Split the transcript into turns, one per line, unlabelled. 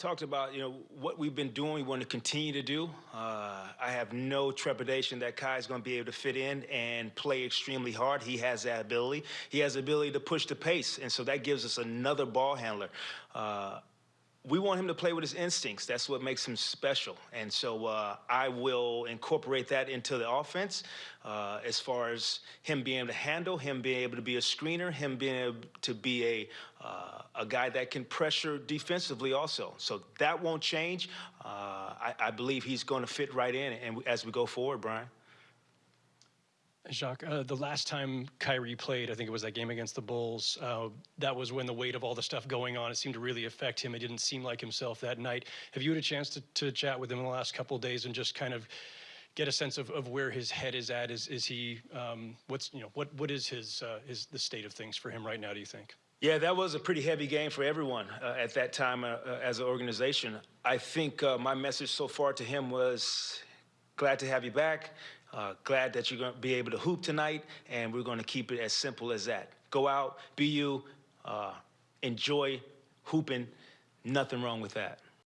talked about, you know, what we've been doing, we want to continue to do. Uh, I have no trepidation that Kai is going to be able to fit in and play extremely hard. He has that ability. He has the ability to push the pace, and so that gives us another ball handler. Uh, we want him to play with his instincts. That's what makes him special. And so uh, I will incorporate that into the offense uh, as far as him being able to handle, him being able to be a screener, him being able to be a, uh, a guy that can pressure defensively also. So that won't change. Uh, I, I, believe he's going to fit right in and as we go forward, Brian.
Jacque, uh, the last time Kyrie played, I think it was that game against the Bulls. Uh, that was when the weight of all the stuff going on, it seemed to really affect him. It didn't seem like himself that night. Have you had a chance to, to chat with him in the last couple days and just kind of get a sense of, of where his head is at? Is, is he, um, what's, you know, what, what is his, uh, the state of things for him right now, do you think?
Yeah, that was a pretty heavy game for everyone uh, at that time uh, uh, as an organization. I think uh, my message so far to him was glad to have you back. Uh, glad that you're going to be able to hoop tonight, and we're going to keep it as simple as that. Go out, be you, uh, enjoy hooping. Nothing wrong with that.